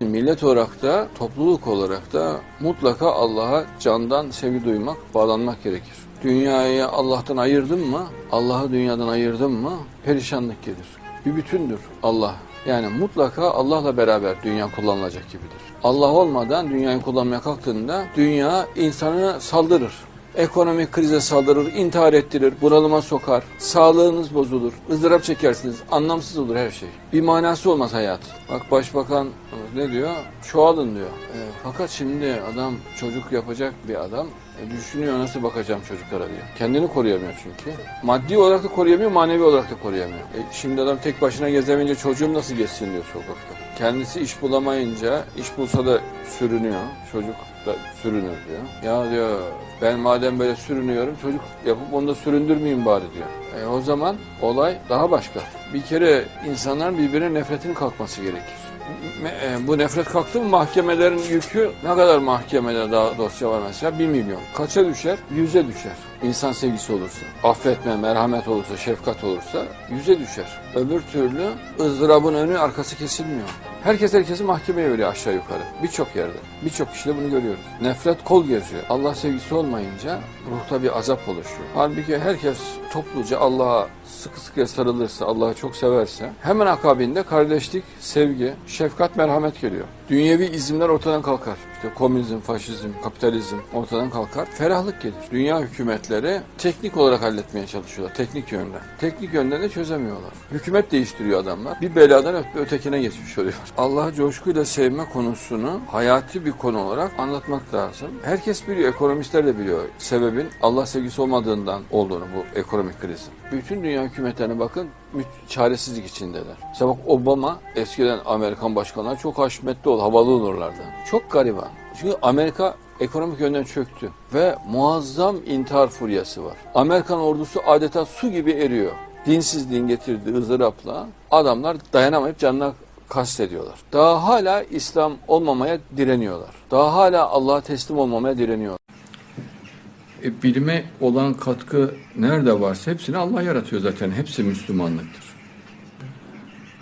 Millet olarak da, topluluk olarak da mutlaka Allah'a candan sevgi duymak, bağlanmak gerekir. Dünyayı Allah'tan ayırdın mı, Allah'ı dünyadan ayırdın mı perişanlık gelir. Bir bütündür Allah. Yani mutlaka Allah'la beraber dünya kullanılacak gibidir. Allah olmadan dünyayı kullanmaya kalktığında dünya insanı saldırır. Ekonomik krize saldırır, intihar ettirir, bunalıma sokar, sağlığınız bozulur, ızdırap çekersiniz, anlamsız olur her şey. Bir manası olmaz hayat. Bak başbakan ne diyor? Çoğalın diyor. E, fakat şimdi adam çocuk yapacak bir adam e, düşünüyor nasıl bakacağım çocuklara diyor. Kendini koruyamıyor çünkü. Maddi olarak da koruyamıyor, manevi olarak da koruyamıyor. E, şimdi adam tek başına gezemeyince çocuğum nasıl geçsin diyor sokakta. Kendisi iş bulamayınca, iş bulsa da sürünüyor. Çocuk da sürünür diyor. Ya diyor ben madem böyle sürünüyorum çocuk yapıp onu da süründürmeyeyim bari diyor. E, o zaman olay daha başka. Bir kere insanların birbirine nefretin kalkması gerekir. E, Bu nefret kalktı mı mahkemelerin yükü ne kadar mahkemede daha dosya var mesela? Bir milyon. Kaça düşer? Yüze düşer. İnsan sevgisi olursa, affetme, merhamet olursa, şefkat olursa yüze düşer. Öbür türlü ızdırabın önü arkası kesilmiyor. Herkes herkesi mahkemeye veriyor aşağı yukarı. Birçok yerde. Birçok kişide bunu görüyoruz. Nefret kol geziyor. Allah sevgisi olmayınca ruhta bir azap oluşuyor. Halbuki herkes topluca Allah'a sıkı sıkıya sarılırsa, Allah'ı çok severse hemen akabinde kardeşlik, sevgi, şefkat, merhamet geliyor. Dünyevi izimler ortadan kalkar. İşte komünizm, faşizm, kapitalizm ortadan kalkar. Ferahlık gelir. Dünya hükümetleri teknik olarak halletmeye çalışıyorlar. Teknik yönden. Teknik yönden de çözemiyorlar. Hükümet değiştiriyor adamlar. Bir beladan öte- ötekine geçmiş oluyor. Allah'ı coşkuyla sevme konusunu hayati bir konu olarak anlatmak lazım. Herkes biliyor, ekonomistler de biliyor. Sebebin Allah sevgisi olmadığından olduğunu bu ekonomik krizin. Bütün dünya hükümetlerine bakın çaresizlik içindeler. Mesela bak Obama eskiden Amerikan başkanları çok haşmetli oldu, havalı olurlardı. Çok gariban. Çünkü Amerika ekonomik yönden çöktü ve muazzam intihar furyası var. Amerikan ordusu adeta su gibi eriyor. Dinsizliğin getirdiği ızdırapla adamlar dayanamayıp canına kastediyorlar. Daha hala İslam olmamaya direniyorlar. Daha hala Allah'a teslim olmamaya direniyorlar. E, bilime olan katkı nerede varsa hepsini Allah yaratıyor zaten. Hepsi Müslümanlıktır.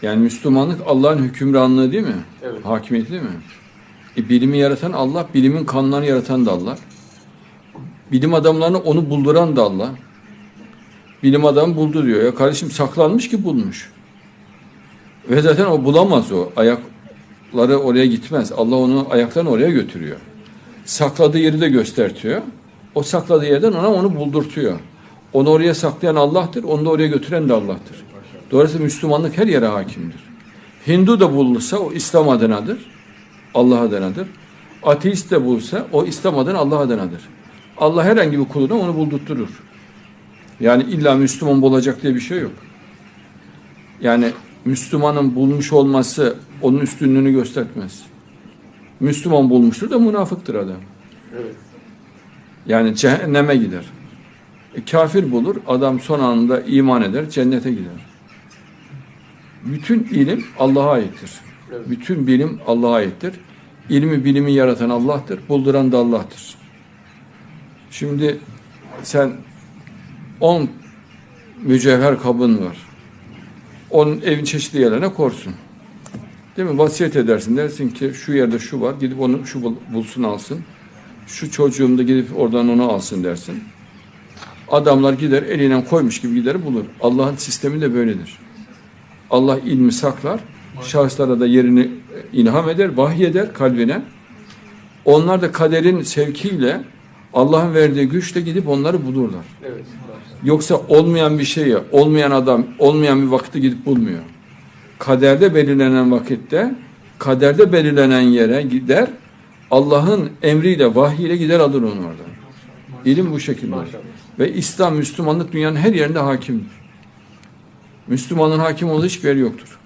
Yani Müslümanlık Allah'ın hükümranlığı değil mi? Evet. Hakimiyeti değil mi? E, bilimi yaratan Allah, bilimin kanunlarını yaratan da Allah. Bilim adamlarını onu bulduran da Allah. Bilim adamı buldu diyor. Ya kardeşim saklanmış ki bulmuş. Ve zaten o bulamaz o. Ayakları oraya gitmez. Allah onu ayaklarını oraya götürüyor. Sakladığı yeri de göstertiyor. O sakladığı yerden ona onu buldurtuyor. Onu oraya saklayan Allah'tır. Onu da oraya götüren de Allah'tır. Dolayısıyla Müslümanlık her yere hakimdir. Hindu da bulunsa o İslam adınadır. Allah adınadır. Ateist de bulsa o İslam adına Allah adınadır. Allah herhangi bir kuluna onu buldurtturur. Yani illa Müslüman olacak diye bir şey yok. Yani Müslümanın bulmuş olması onun üstünlüğünü göstermez. Müslüman bulmuştur da münafıktır adam. Evet. Yani cehenneme gider. E, kafir bulur, adam son anında iman eder, cennete gider. Bütün ilim Allah'a aittir. Bütün bilim Allah'a aittir. İlmi bilimi yaratan Allah'tır, bulduran da Allah'tır. Şimdi sen 10 mücevher kabın var. Onun evin çeşitli yerlerine korsun. Değil mi? Vasiyet edersin. Dersin ki şu yerde şu var. Gidip onu şu bul- bulsun alsın. Şu çocuğum da gidip oradan onu alsın dersin. Adamlar gider eliyle koymuş gibi gider bulur. Allah'ın sistemi de böyledir. Allah ilmi saklar. Şahıslara da yerini e, ilham eder, vahiy eder kalbine. Onlar da kaderin sevkiyle Allah'ın verdiği güçle gidip onları bulurlar. Evet. Yoksa olmayan bir şeyi, olmayan adam, olmayan bir vakitte gidip bulmuyor. Kaderde belirlenen vakitte, kaderde belirlenen yere gider, Allah'ın emriyle, vahyiyle gider alır onu oradan. İlim bu şekilde. Ve İslam, Müslümanlık dünyanın her yerinde hakimdir. Müslümanın hakim olduğu hiçbir yer yoktur.